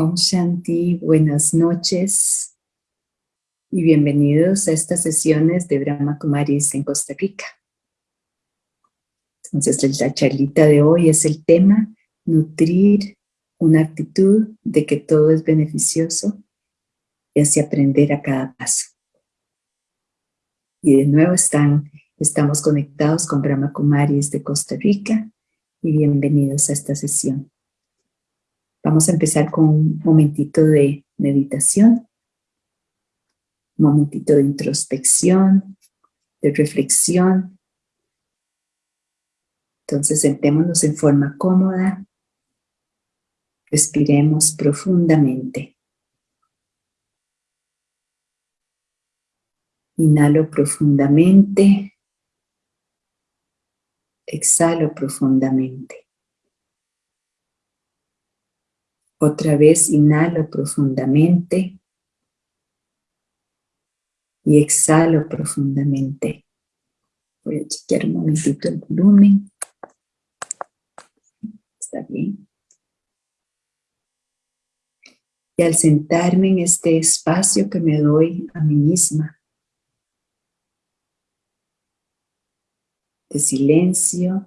Om Shanti, buenas noches y bienvenidos a estas sesiones de Brahma Kumaris en Costa Rica. Entonces la charlita de hoy es el tema nutrir una actitud de que todo es beneficioso y así aprender a cada paso. Y de nuevo están, estamos conectados con Brahma Kumaris de Costa Rica y bienvenidos a esta sesión. Vamos a empezar con un momentito de meditación, un momentito de introspección, de reflexión. Entonces sentémonos en forma cómoda, respiremos profundamente. Inhalo profundamente, exhalo profundamente. Otra vez inhalo profundamente y exhalo profundamente. Voy a chequear un momentito el volumen. Está bien. Y al sentarme en este espacio que me doy a mí misma, de silencio,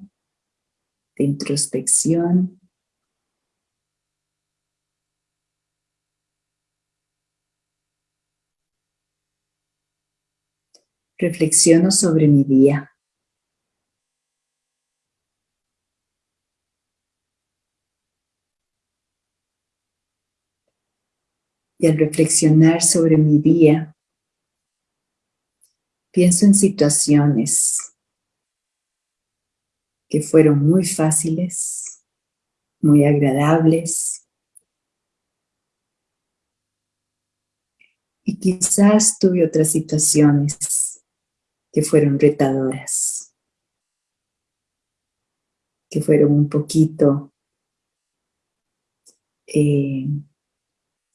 de introspección, Reflexiono sobre mi día. Y al reflexionar sobre mi día, pienso en situaciones que fueron muy fáciles, muy agradables, y quizás tuve otras situaciones que fueron retadoras, que fueron un poquito eh,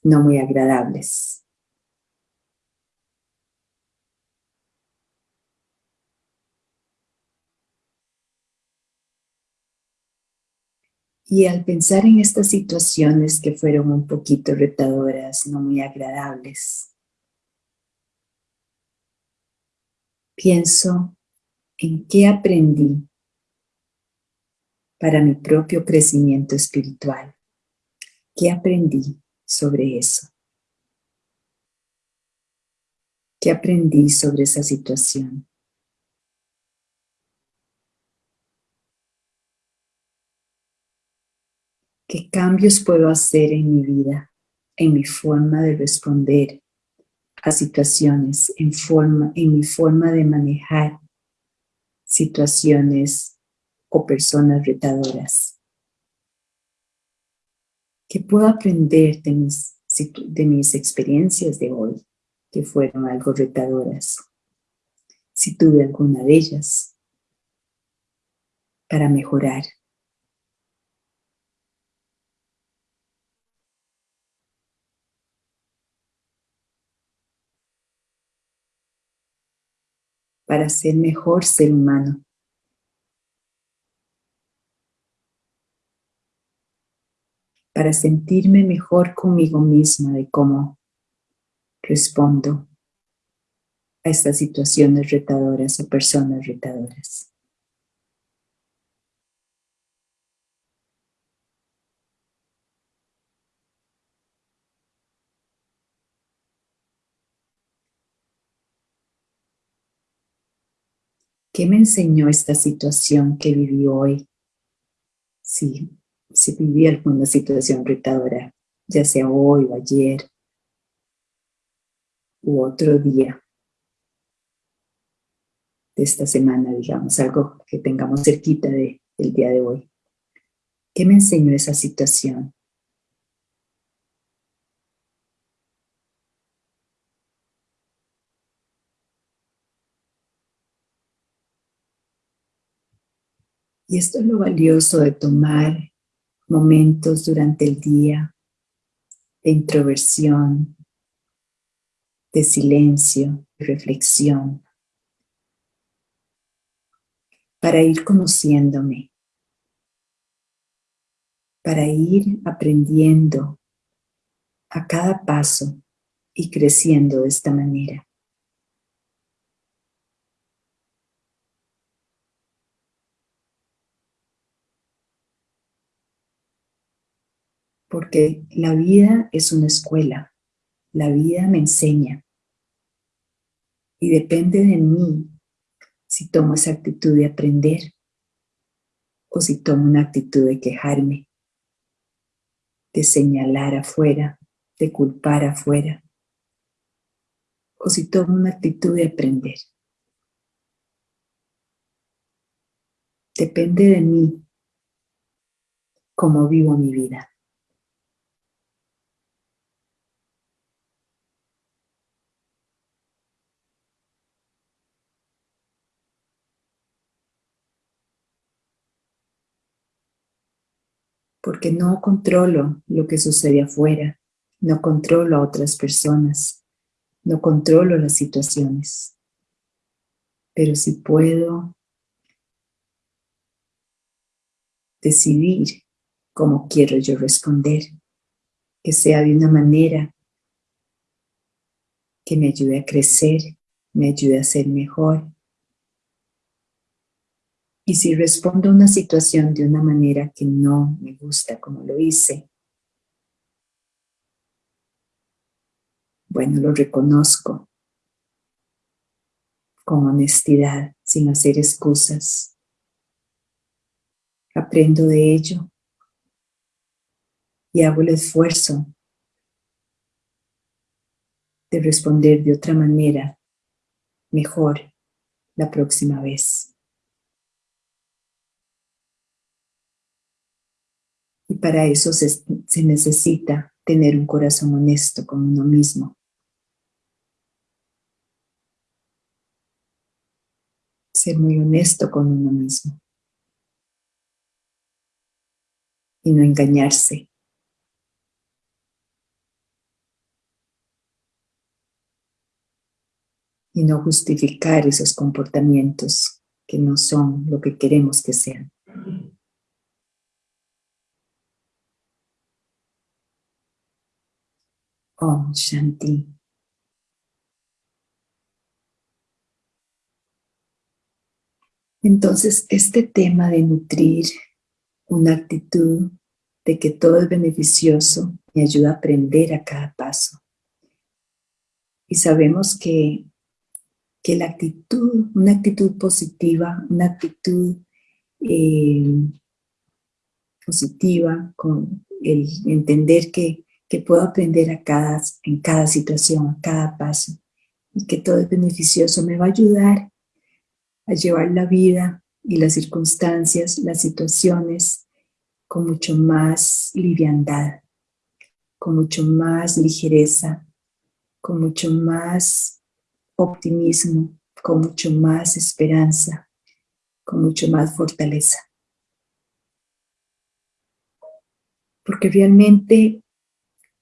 no muy agradables. Y al pensar en estas situaciones que fueron un poquito retadoras, no muy agradables, pienso en qué aprendí para mi propio crecimiento espiritual. ¿Qué aprendí sobre eso? ¿Qué aprendí sobre esa situación? ¿Qué cambios puedo hacer en mi vida, en mi forma de responder situaciones, en, forma, en mi forma de manejar situaciones o personas retadoras. ¿Qué puedo aprender de mis, de mis experiencias de hoy, que fueron algo retadoras? Si tuve alguna de ellas, para mejorar. Para ser mejor ser humano. Para sentirme mejor conmigo misma de cómo respondo a estas situaciones retadoras o personas retadoras. ¿Qué me enseñó esta situación que viví hoy? Si, si viví alguna situación retadora, ya sea hoy o ayer, u otro día de esta semana, digamos, algo que tengamos cerquita de, del día de hoy. ¿Qué me enseñó esa situación? Esto es lo valioso de tomar momentos durante el día de introversión, de silencio, de reflexión, para ir conociéndome, para ir aprendiendo a cada paso y creciendo de esta manera. Porque la vida es una escuela, la vida me enseña y depende de mí si tomo esa actitud de aprender o si tomo una actitud de quejarme, de señalar afuera, de culpar afuera, o si tomo una actitud de aprender. Depende de mí cómo vivo mi vida. Porque no controlo lo que sucede afuera, no controlo a otras personas, no controlo las situaciones, pero si puedo decidir cómo quiero yo responder, que sea de una manera que me ayude a crecer, me ayude a ser mejor, y si respondo a una situación de una manera que no me gusta como lo hice, bueno, lo reconozco con honestidad, sin hacer excusas. Aprendo de ello y hago el esfuerzo de responder de otra manera mejor la próxima vez. Para eso se, necesita tener un corazón honesto con uno mismo. Ser muy honesto con uno mismo. Y no engañarse. Y no justificar esos comportamientos que no son lo que queremos que sean. Om Shanti. Entonces, este tema de nutrir una actitud de que todo es beneficioso me ayuda a aprender a cada paso. Y sabemos que, que la actitud, una actitud positiva, una actitud eh, positiva con el entender que que puedo aprender a cada, en cada situación, a cada paso, y que todo es beneficioso, me va a ayudar a llevar la vida y las circunstancias, las situaciones con mucho más liviandad, con mucho más ligereza, con mucho más optimismo, con mucho más esperanza, con mucho más fortaleza. Porque realmente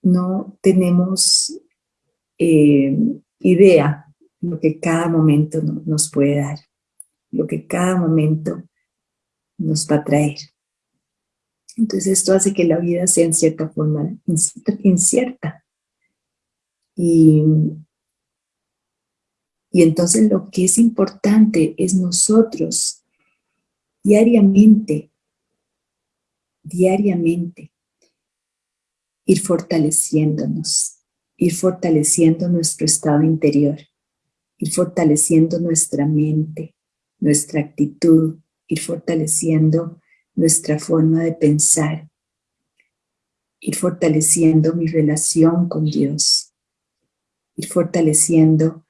no tenemos eh, idea lo que cada momento nos puede dar, lo que cada momento nos va a traer. Entonces esto hace que la vida sea en cierta forma incierta. Y, y entonces lo que es importante es nosotros diariamente, diariamente, ir fortaleciéndonos, ir fortaleciendo nuestro estado interior, ir fortaleciendo nuestra mente, nuestra actitud, ir fortaleciendo nuestra forma de pensar, ir fortaleciendo mi relación con Dios, ir fortaleciendo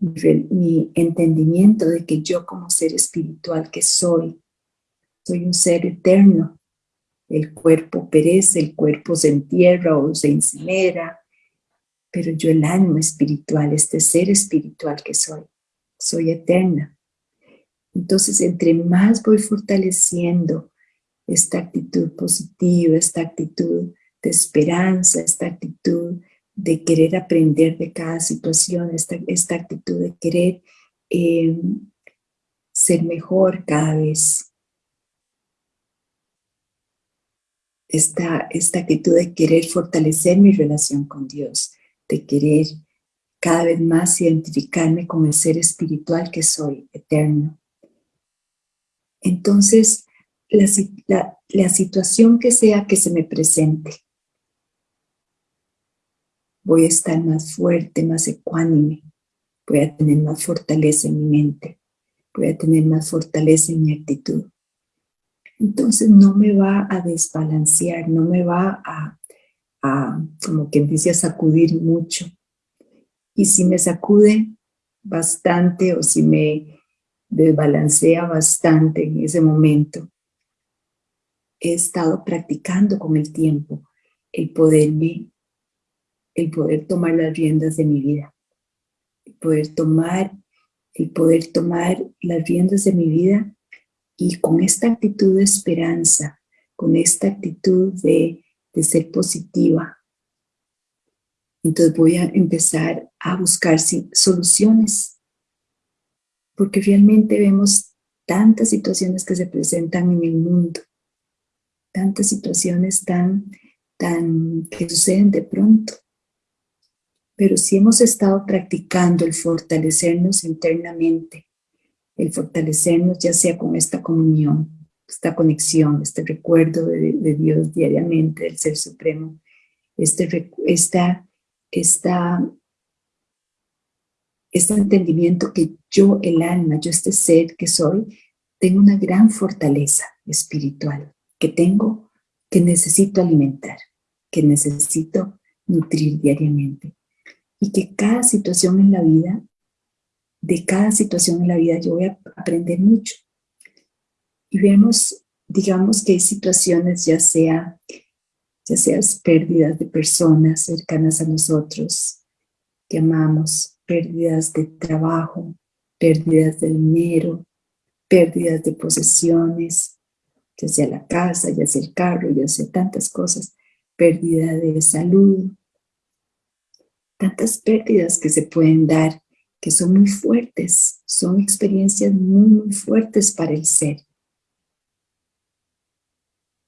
mi, entendimiento de que yo como ser espiritual que soy, soy un ser eterno, el cuerpo perece, el cuerpo se entierra o se incinera, pero yo el alma espiritual, este ser espiritual que soy, soy eterna. Entonces, entre más voy fortaleciendo esta actitud positiva, esta actitud de esperanza, esta actitud de querer aprender de cada situación, esta, esta actitud de querer eh, ser mejor cada vez, esta, esta actitud de querer fortalecer mi relación con Dios, de querer cada vez más identificarme con el ser espiritual que soy, eterno. Entonces, la, la situación que sea que se me presente, voy a estar más fuerte, más ecuánime, voy a tener más fortaleza en mi mente, voy a tener más fortaleza en mi actitud. Entonces no me va a desbalancear, no me va a, como que empiece a sacudir mucho. Y si me sacude bastante o si me desbalancea bastante en ese momento, he estado practicando con el tiempo el poderme el poder tomar las riendas de mi vida, el poder tomar, el poder tomar las riendas de mi vida y con esta actitud de esperanza, con esta actitud de, de ser positiva, entonces voy a empezar a buscar soluciones, porque realmente vemos tantas situaciones que se presentan en el mundo, tantas situaciones tan, tan que suceden de pronto. Pero si hemos estado practicando el fortalecernos internamente, el fortalecernos ya sea con esta comunión, esta conexión, este recuerdo de, Dios diariamente, del Ser Supremo, este, esta, esta, este entendimiento que yo, el alma, yo este ser que soy, tengo una gran fortaleza espiritual que tengo, que necesito alimentar, que necesito nutrir diariamente. Y que cada situación en la vida, de cada situación en la vida yo voy a aprender mucho. Y vemos, digamos que hay situaciones ya sea, ya sea pérdidas de personas cercanas a nosotros que amamos, pérdidas de trabajo, pérdidas de dinero, pérdidas de posesiones, ya sea la casa, ya sea el carro, ya sea tantas cosas, pérdida de salud, tantas pérdidas que se pueden dar, que son muy fuertes, son experiencias muy, muy fuertes para el ser.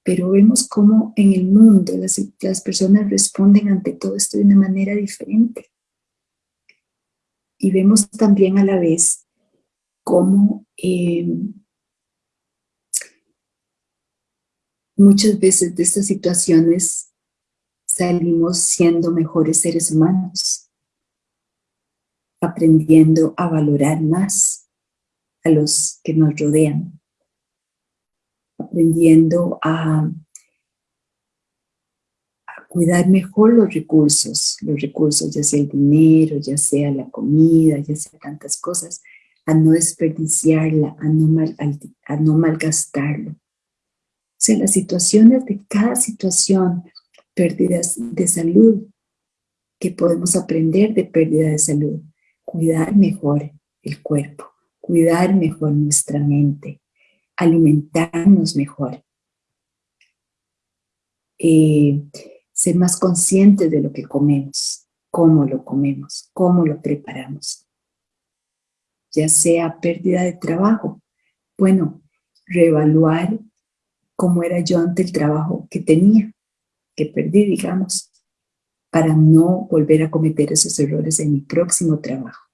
Pero vemos cómo en el mundo las, las personas responden ante todo esto de una manera diferente. Y vemos también a la vez cómo eh, muchas veces de estas situaciones salimos siendo mejores seres humanos, aprendiendo a valorar más a los que nos rodean, aprendiendo a, cuidar mejor los recursos, los recursos ya sea el dinero, ya sea la comida, ya sea tantas cosas, a no desperdiciarla, a no, mal, a no malgastarlo. O sea, las situaciones de cada situación pérdidas de salud, que podemos aprender de pérdida de salud, cuidar mejor el cuerpo, cuidar mejor nuestra mente, alimentarnos mejor, eh, ser más conscientes de lo que comemos, cómo lo comemos, cómo lo preparamos. Ya sea pérdida de trabajo, bueno, reevaluar cómo era yo ante el trabajo que tenía, que perdí, digamos, para no volver a cometer esos errores en mi próximo trabajo.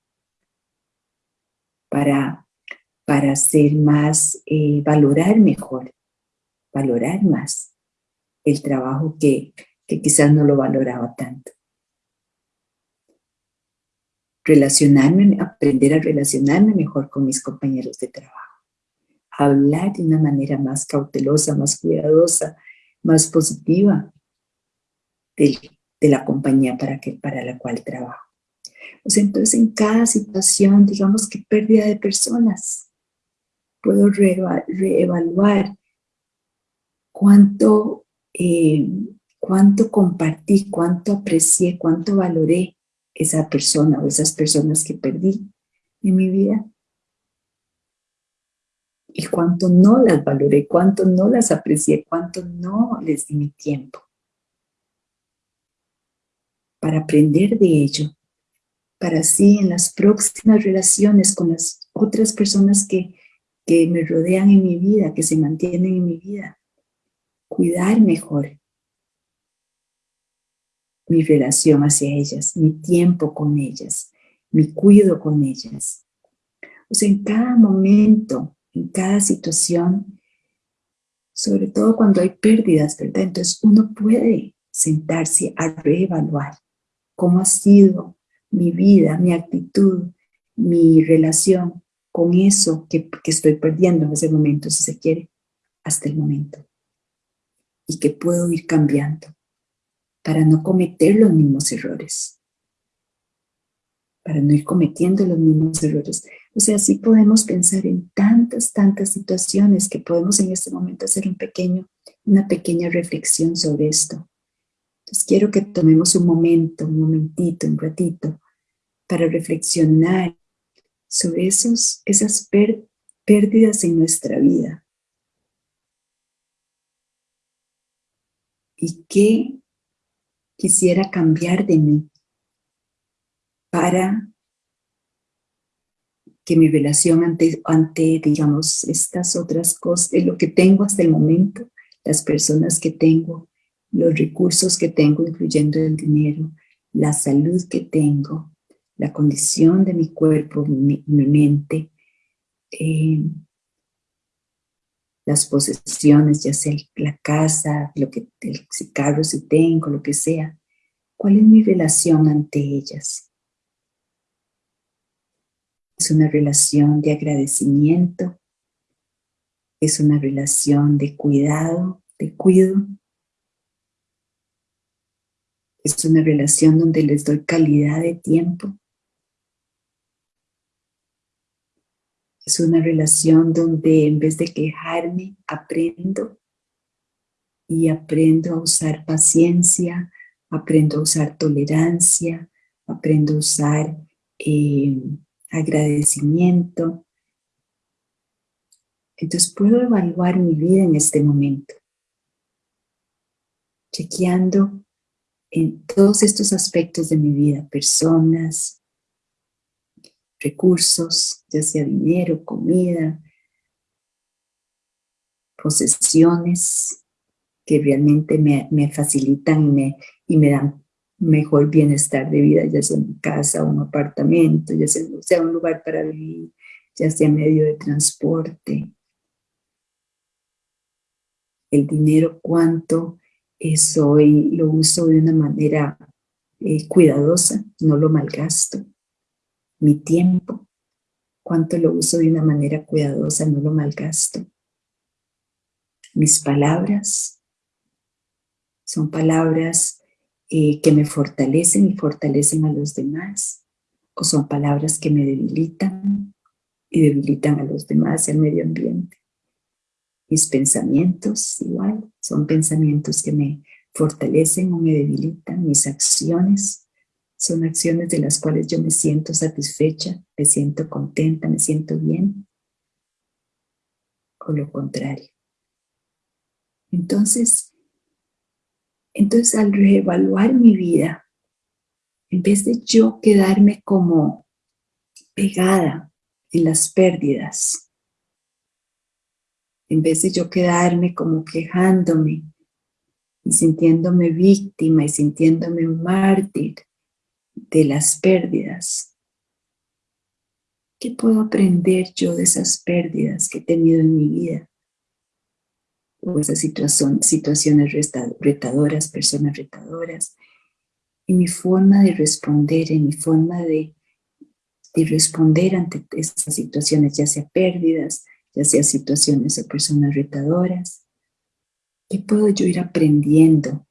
Para, para ser más, eh, valorar mejor, valorar más el trabajo que, que quizás no lo valoraba tanto. Relacionarme, aprender a relacionarme mejor con mis compañeros de trabajo. Hablar de una manera más cautelosa, más cuidadosa, más positiva de, la compañía para, que, para la cual trabajo. entonces, en cada situación, digamos que pérdida de personas, puedo reevaluar cuánto, eh, cuánto compartí, cuánto aprecié, cuánto valoré esa persona o esas personas que perdí en mi vida y cuánto no las valoré, cuánto no las aprecié, cuánto no les di mi tiempo para aprender de ello, para así en las próximas relaciones con las otras personas que, que me rodean en mi vida, que se mantienen en mi vida, cuidar mejor mi relación hacia ellas, mi tiempo con ellas, mi cuido con ellas. O sea, en cada momento, en cada situación, sobre todo cuando hay pérdidas, ¿verdad? Entonces uno puede sentarse a reevaluar cómo ha sido mi vida, mi actitud, mi relación con eso que, estoy perdiendo en ese momento, si se quiere, hasta el momento. Y que puedo ir cambiando para no cometer los mismos errores. Para no ir cometiendo los mismos errores. O sea, sí podemos pensar en tantas, tantas situaciones que podemos en este momento hacer una pequeña reflexión sobre esto. Entonces quiero que tomemos un momento, un momentito, un ratito, para reflexionar sobre esos, esas pérdidas en nuestra vida. ¿Y qué quisiera cambiar de mí para que mi relación ante, digamos, estas otras cosas, lo que tengo hasta el momento, las personas que tengo, los recursos que tengo, incluyendo el dinero, la salud que tengo, la condición de mi cuerpo, mi, mi mente, eh, las posesiones, ya sea la casa, lo que, el carro si tengo, lo que sea. ¿Cuál es mi relación ante ellas? Es una relación de agradecimiento, es una relación de cuidado, de cuido, es una relación donde les doy calidad de tiempo, Es una relación donde en vez de quejarme, aprendo y aprendo a usar paciencia, aprendo a usar tolerancia, aprendo a usar eh, agradecimiento. Entonces puedo evaluar mi vida en este momento, chequeando en todos estos aspectos de mi vida, personas, recursos, ya sea dinero, comida, posesiones que realmente me, facilitan y me, y me dan mejor bienestar de vida, ya sea una casa, un apartamento, ya sea, sea un lugar para vivir, ya sea medio de transporte. El dinero, cuánto soy, lo uso de una manera eh, cuidadosa, no lo malgasto mi tiempo, cuánto lo uso de una manera cuidadosa, no lo malgasto. Mis palabras son palabras eh, que me fortalecen y fortalecen a los demás, o son palabras que me debilitan y debilitan a los demás y al medio ambiente. Mis pensamientos igual, son pensamientos que me fortalecen o me debilitan, mis acciones son acciones de las cuales yo me siento satisfecha, me siento contenta, me siento bien. O lo contrario. Entonces, entonces al reevaluar mi vida, en vez de yo quedarme como pegada en las pérdidas, en vez de yo quedarme como quejándome y sintiéndome víctima y sintiéndome un mártir, de las pérdidas. ¿Qué puedo aprender yo de esas pérdidas que he tenido en mi vida? O esas situaciones retadoras, personas retadoras. Y mi forma de responder, en mi forma de, de responder ante esas situaciones, ya sea pérdidas, ya sea situaciones o personas retadoras. ¿Qué puedo yo ir aprendiendo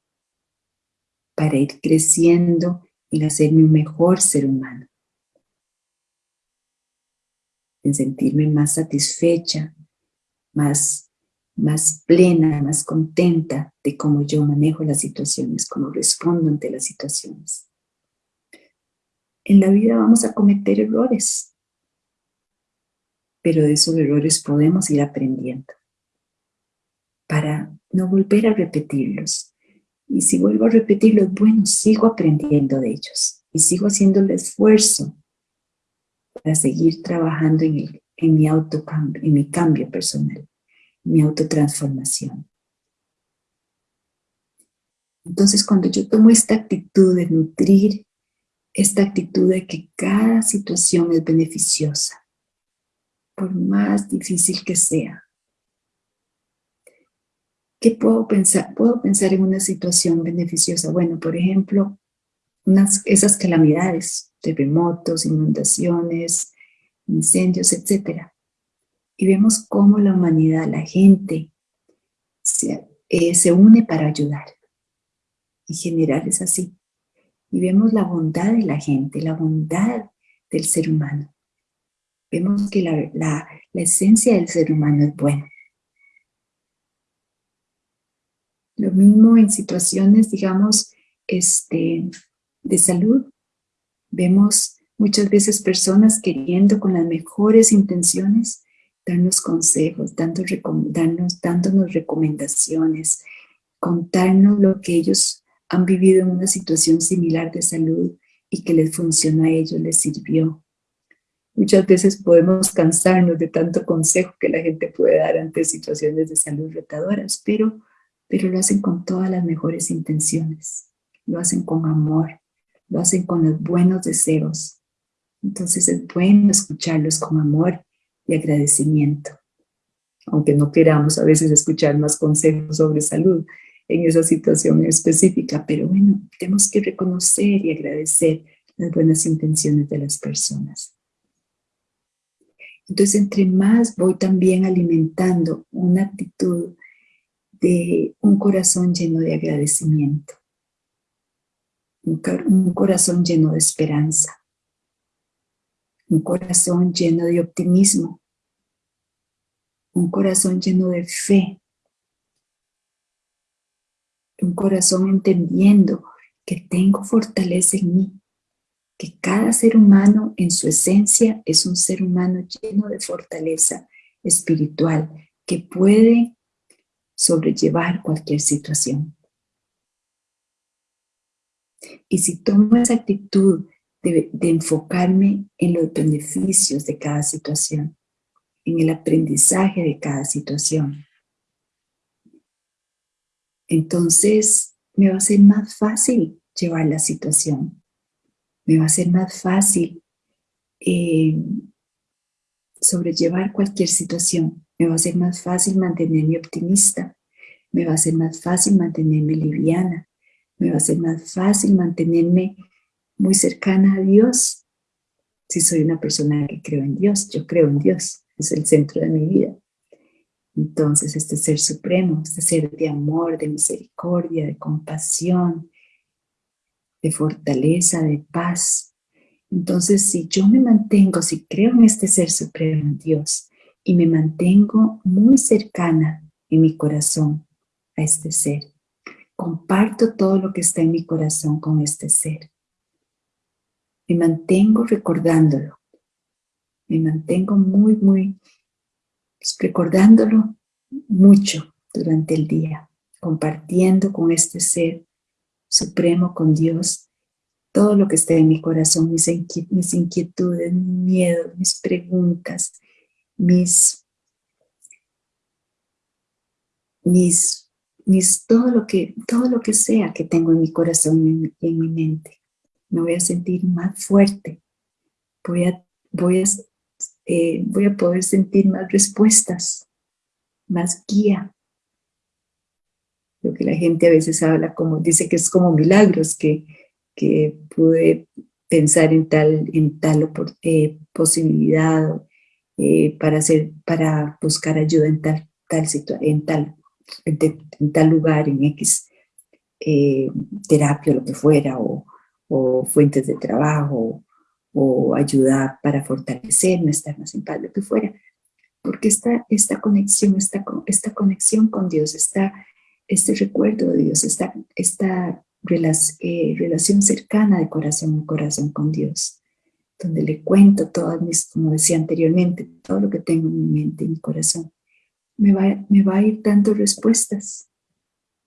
para ir creciendo en hacerme un mejor ser humano, en sentirme más satisfecha, más, más plena, más contenta de cómo yo manejo las situaciones, cómo respondo ante las situaciones. En la vida vamos a cometer errores, pero de esos errores podemos ir aprendiendo para no volver a repetirlos, y si vuelvo a repetirlo, bueno, sigo aprendiendo de ellos y sigo haciendo el esfuerzo para seguir trabajando en, en mi en mi cambio personal, mi autotransformación. Entonces, cuando yo tomo esta actitud de nutrir, esta actitud de que cada situación es beneficiosa, por más difícil que sea, ¿qué puedo pensar? Puedo pensar en una situación beneficiosa. Bueno, por ejemplo, unas, esas calamidades, terremotos, inundaciones, incendios, etc. Y vemos cómo la humanidad, la gente, se, eh, se une para ayudar. En general es así. Y vemos la bondad de la gente, la bondad del ser humano. Vemos que la, la, esencia del ser humano es buena. Lo mismo en situaciones, digamos, este, de salud. Vemos muchas veces personas queriendo con las mejores intenciones darnos consejos, darnos, dándonos recomendaciones, contarnos lo que ellos han vivido en una situación similar de salud y que les funcionó a ellos, les sirvió. Muchas veces podemos cansarnos de tanto consejo que la gente puede dar ante situaciones de salud retadoras, pero, pero lo hacen con todas las mejores intenciones, lo hacen con amor, lo hacen con los buenos deseos. Entonces es bueno escucharlos con amor y agradecimiento. Aunque no queramos a veces escuchar más consejos sobre salud, en esa situación específica, pero bueno, tenemos que reconocer y agradecer las buenas intenciones de las personas. Entonces, entre más voy también alimentando una actitud de un corazón lleno de agradecimiento, un, corazón lleno de esperanza, un corazón lleno de optimismo, un corazón lleno de fe, un corazón entendiendo que tengo fortaleza en mí, que cada ser humano en su esencia es un ser humano lleno de fortaleza espiritual que puede sobrellevar cualquier situación. Y si tomo esa actitud de, enfocarme en los beneficios de cada situación, en el aprendizaje de cada situación, entonces me va a ser más fácil llevar la situación. Me va a ser más fácil eh, sobrellevar cualquier situación. Me va a ser más fácil mantenerme optimista. Me va a ser más fácil mantenerme liviana. Me va a ser más fácil mantenerme muy cercana a Dios. Si soy una persona que creo en Dios, yo creo en Dios. Es el centro de mi vida. Entonces este ser supremo, este ser de amor, de misericordia, de compasión, de fortaleza, de paz. Entonces si yo me mantengo, si creo en este ser supremo, Dios, y me mantengo muy cercana en mi corazón a este ser, comparto todo lo que está en mi corazón con este ser. Me mantengo recordándolo. Me mantengo muy, muy recordándolo mucho durante el día, compartiendo con este ser supremo, con Dios, todo lo que está en mi corazón, mis, mis inquietudes, mis miedos, mis preguntas, mis, mis, mis, todo, lo que, todo lo que sea que tengo en mi corazón y en, mi mente. Me voy a sentir más fuerte, voy a, voy a eh, voy a poder sentir más respuestas, más guía. Lo que la gente a veces habla como, dice que es como milagros, que, que pude pensar en tal, en tal eh, posibilidad eh, para, hacer, para buscar ayuda en tal, tal, en tal, en, tal lugar, en X terapia o lo que fuera, o, o fuentes de trabajo, o ayuda para fortalecerme, estar más en paz, lo que fuera. Porque esta, esta conexión, esta, esta conexión con Dios, esta, este recuerdo de Dios, esta, esta eh, relación cercana de corazón a corazón con Dios, donde le cuento todas mis, como decía anteriormente, todo lo que tengo en mi mente y mi corazón, me va, me va a ir dando respuestas.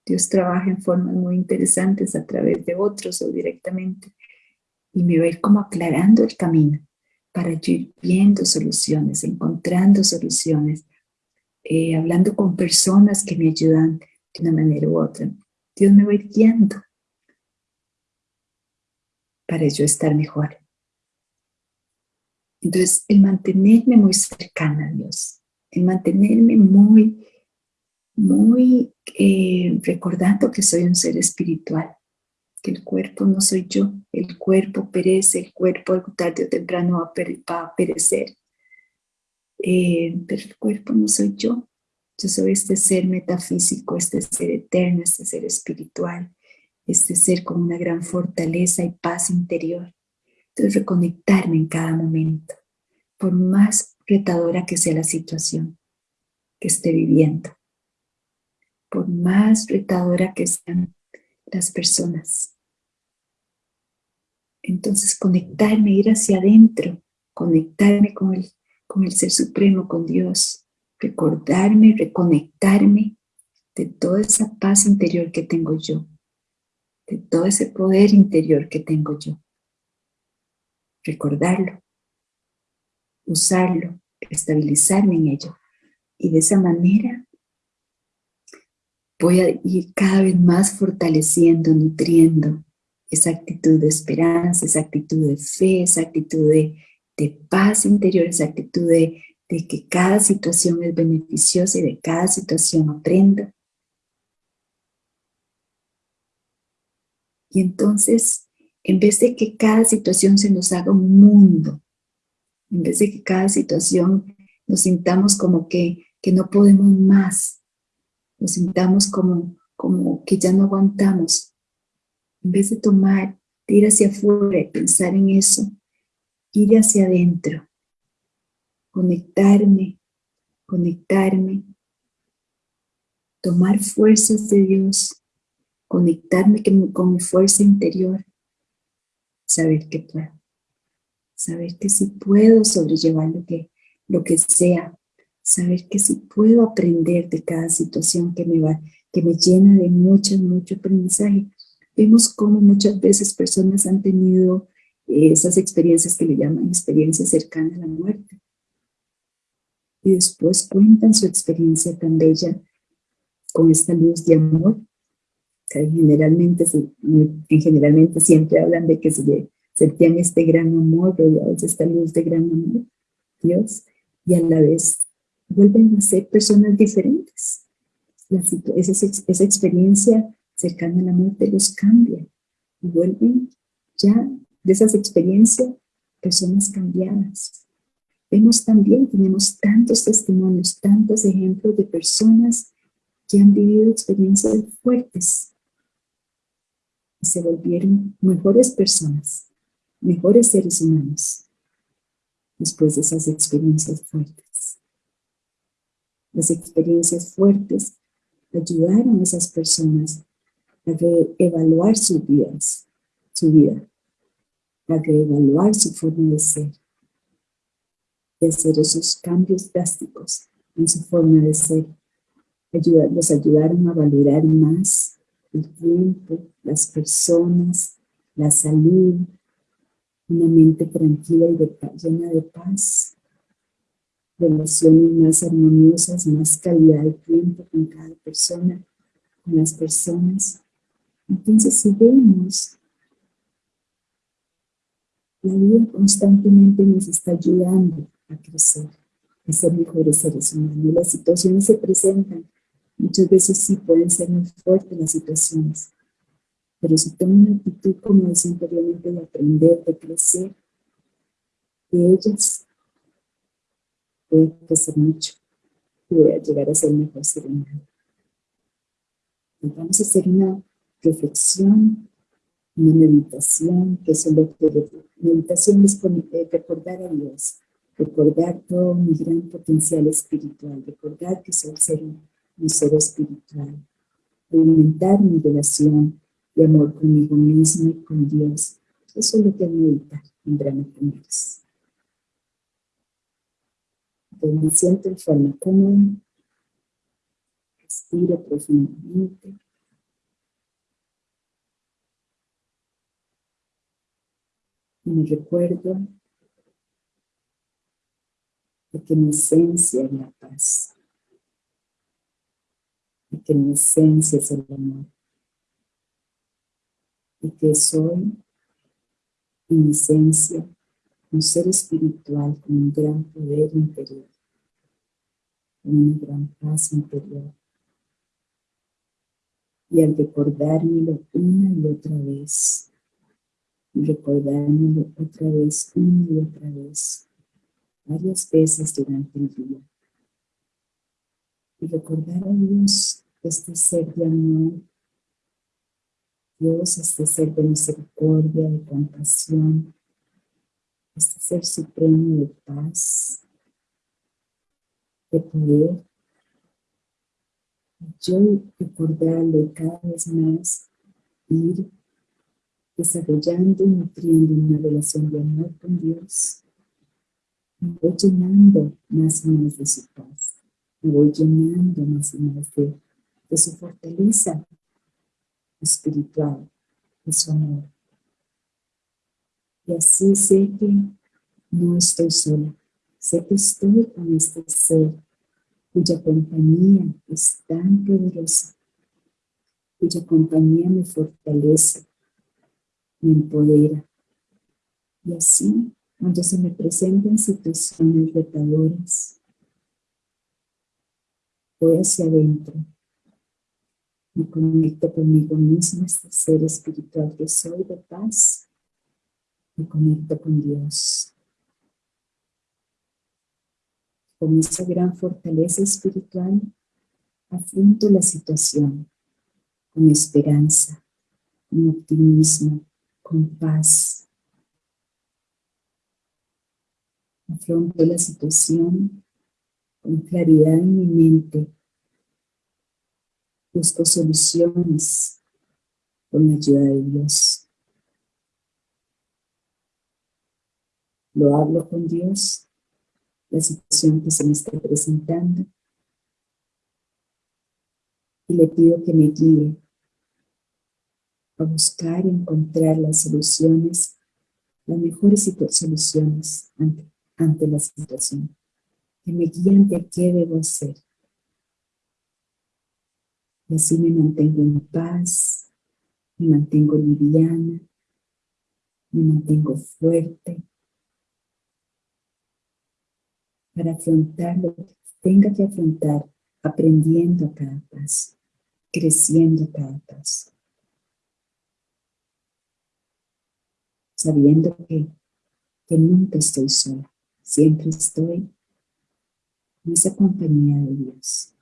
Dios trabaja en formas muy interesantes a través de otros o directamente y me va a ir como aclarando el camino para ir viendo soluciones, encontrando soluciones, eh, hablando con personas que me ayudan de una manera u otra. Dios me va a ir guiando para yo estar mejor. Entonces, el mantenerme muy cercana a Dios, el mantenerme muy, muy eh, recordando que soy un ser espiritual, que el cuerpo no soy yo, el cuerpo perece, el cuerpo tarde o temprano va a, perecer, eh, pero el cuerpo no soy yo, yo este ser metafísico, este ser eterno, este ser espiritual, este ser con una gran fortaleza y paz interior. Entonces reconectarme en cada momento, por más retadora que sea la situación que esté viviendo, por más retadora que sean las personas. Entonces conectarme, ir hacia adentro, conectarme con el, con el Ser Supremo, con Dios, recordarme, reconectarme de toda esa paz interior que tengo yo, de todo ese poder interior que tengo yo. Recordarlo, usarlo, estabilizarme en ello. Y de esa manera voy a ir cada vez más fortaleciendo, nutriendo esa actitud de esperanza, esa actitud de fe, esa actitud de, paz interior, esa actitud de, de que cada situación es beneficiosa y de cada situación aprendo. Y entonces, en vez de que cada situación se nos haga un mundo, en vez de que cada situación nos sintamos como que, que no podemos más, nos sintamos como, como que ya no aguantamos, en vez de tomar, de ir hacia afuera y pensar en eso, ir hacia adentro conectarme, conectarme, tomar fuerzas de Dios, conectarme con mi fuerza interior, saber que puedo, saber que sí puedo sobrellevar lo que, lo que sea, saber que sí puedo aprender de cada situación que me va, que me llena de mucho, mucho aprendizaje. Vemos cómo muchas veces personas han tenido esas experiencias que le llaman experiencias cercanas a la muerte y después cuentan su experiencia tan bella con esta luz de amor. Que generalmente, en generalmente siempre hablan de que se sentían este gran amor, rodeados de esta luz de gran amor, Dios, y a la vez vuelven a ser personas diferentes. esa, esa experiencia cercana a la muerte los cambia y vuelven ya de esas experiencias personas cambiadas, Vemos también, tenemos tantos testimonios, tantos ejemplos de personas que han vivido experiencias fuertes y se volvieron mejores personas, mejores seres humanos después de esas experiencias fuertes. Las experiencias fuertes ayudaron a esas personas a reevaluar sus vidas, su vida, a reevaluar su forma de ser, de hacer esos cambios drásticos en su forma de ser. los ayudaron a valorar más el tiempo, las personas, la salud, una mente tranquila y llena de paz, relaciones más armoniosas, más calidad de tiempo con cada persona, con las personas. Entonces, si vemos, la vida constantemente nos está ayudando a crecer, a ser mejores seres humanos. Las situaciones se presentan, muchas veces sí pueden ser muy fuertes las situaciones, pero si tomo una actitud, como decía anteriormente, de aprender, de crecer, de ellas, a crecer mucho y voy a llegar a ser mejor ser humano. vamos a hacer una reflexión, una meditación, que es lo que meditación es eh, recordar a Dios, recordar todo mi gran potencial espiritual, recordar que soy ser, un ser espiritual, aumentar mi relación de amor conmigo mismo y con Dios. Eso es lo que meditar en. Entonces me siento en forma cómoda, respiro profundamente. Me recuerdo porque mi esencia es la paz, porque mi esencia es el amor, y que soy, en esencia, un ser espiritual con un gran poder interior, con una gran paz interior. Y al recordármelo una y otra vez, y recordármelo otra vez, una y otra vez, varias veces durante el día, y recordar a Dios este ser de amor, Dios, este ser de misericordia, de compasión, este ser supremo de paz, de poder. Yo recordarlo cada vez más, ir desarrollando y nutriendo una relación de amor con Dios, voy llenando más y más de su paz, me voy llenando más y más de, de su fortaleza espiritual, de su amor. Y así sé que no estoy sola, sé que estoy con este ser cuya compañía es tan poderosa, cuya compañía me fortalece, me empodera. Y así, cuando se me presentan situaciones retadoras, voy hacia adentro me conecto conmigo mismo, este ser espiritual que soy de paz, me conecto con Dios. Con esa gran fortaleza espiritual, afronto la situación con esperanza, con optimismo, con paz. Afronto la situación con claridad en mi mente, busco soluciones con la ayuda de Dios. Lo hablo con Dios, la situación que se me está presentando, y le pido que me guíe a buscar y encontrar las soluciones, las mejores soluciones ante, ante la situación, que me guíen de qué debo hacer. Y así me mantengo en paz, me mantengo liviana, me mantengo fuerte para afrontar lo que tenga que afrontar, aprendiendo cada paso, creciendo cada paso. Sabiendo que, que nunca estoy sola, siempre estoy en esa compañía de Dios.